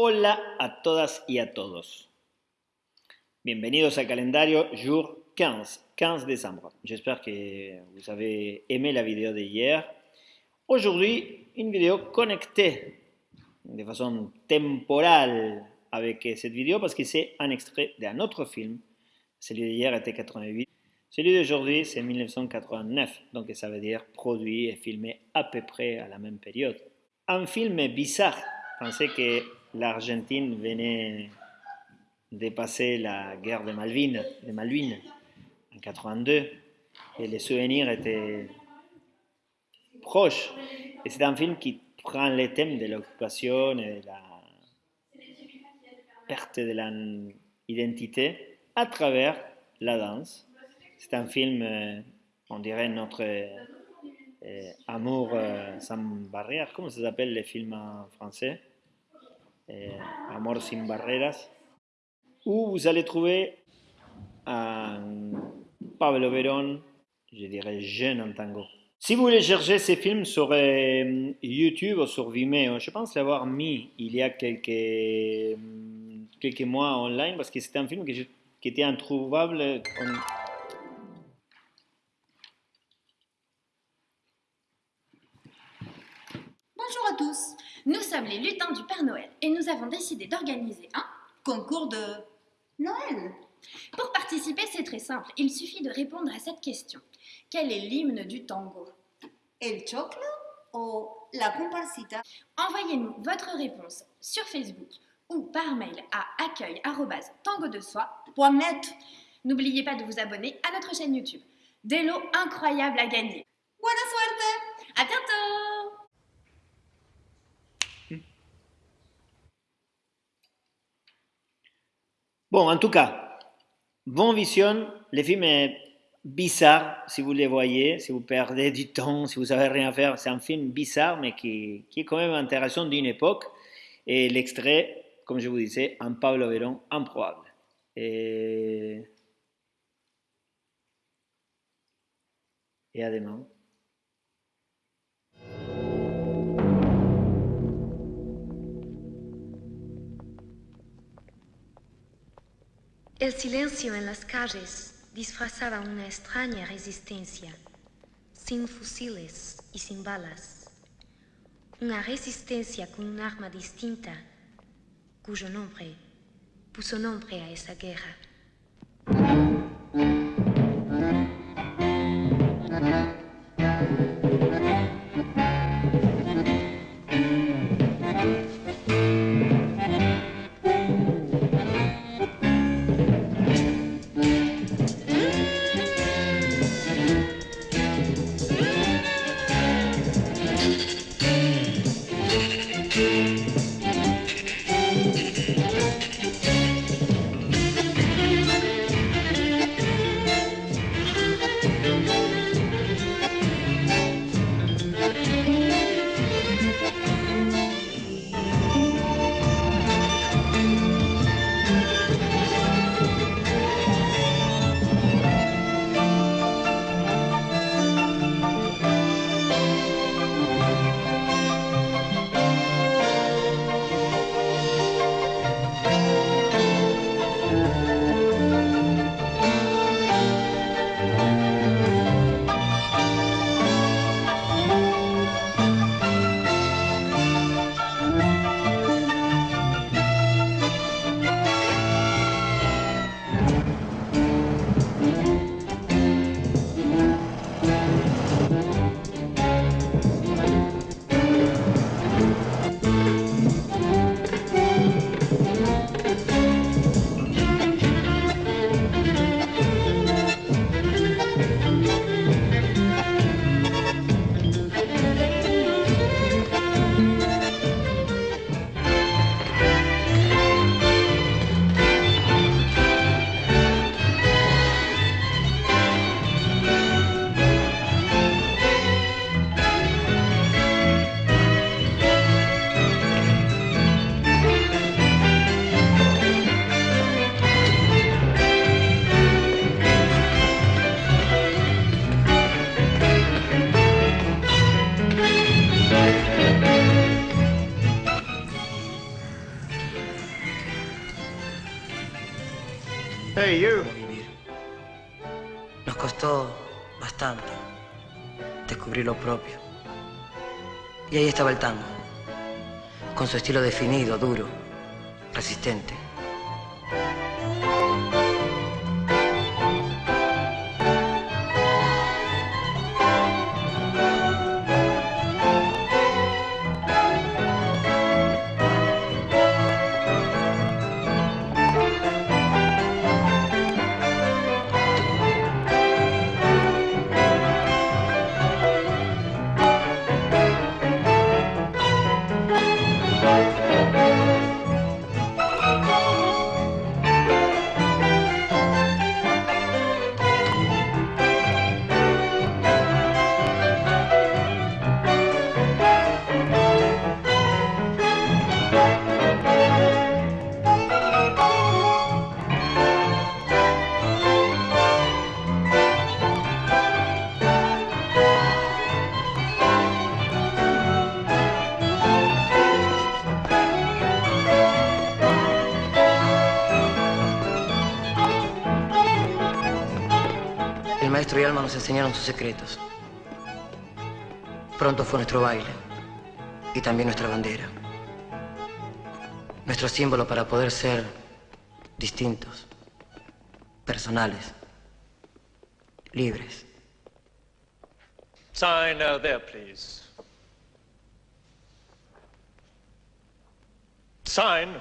Hola a todas y a todos. Bienvenidos al calendario jour 15, 15 décembre. J'espère que vous avez aimé la vidéo de hier. Aujourd'hui, une vidéo connectée de façon temporale avec cette vidéo parce que c'est un extrait d'un autre film. Celui d'hier était 88. Celui d'aujourd'hui, c'est 1989. Donc ça veut dire produit et filmé à peu près à la même période. Un film bizarre. Pensez que l'Argentine venait de passer la guerre de Malvines, de en 82 et les souvenirs étaient proches. C'est un film qui prend les thèmes de l'occupation et de la perte de l'identité à travers la danse. C'est un film, euh, on dirait notre euh, amour euh, sans barrière. Comment ça s'appelle les films en français? Amor sin barreras, où vous allez trouver un Pablo Verón, je dirais jeune en tango. Si vous voulez chercher ces films sur euh, YouTube ou sur Vimeo, je pense l'avoir mis il y a quelques, quelques mois online parce que c'était un film qui était introuvable. Les lutins du Père Noël et nous avons décidé d'organiser un concours de Noël. Pour participer, c'est très simple. Il suffit de répondre à cette question. Quel est l'hymne du tango? El choclo ou la comparsita? Envoyez-nous votre réponse sur Facebook ou par mail à accueil@tangodesoi.net. N'oubliez pas de vous abonner à notre chaîne YouTube. Des lots incroyables à gagner. Buena suerte À bientôt Bon, en tout cas, bon vision. Le film est bizarre si vous le voyez, si vous perdez du temps, si vous savez rien faire. C'est un film bizarre, mais qui, est quand même intéressant d'une époque. Et l'extrait, comme je vous disais, un Pablo Verón improbable. Et, et à demain. El silencio en las calles disfrazaba una extraña resistencia, sin fusiles y sin balas. Una resistencia con un arma distinta, cuyo nombre puso nombre a esa guerra. Hey, you. Nos costó bastante descubrir lo propio. Y ahí estaba el tango, con su estilo definido, duro, resistente. Maestro y Alma nos enseñaron sus secretos. Pronto fue nuestro baile y también nuestra bandera. Nuestro símbolo para poder ser distintos, personales, libres. Sign uh, there, please. Sign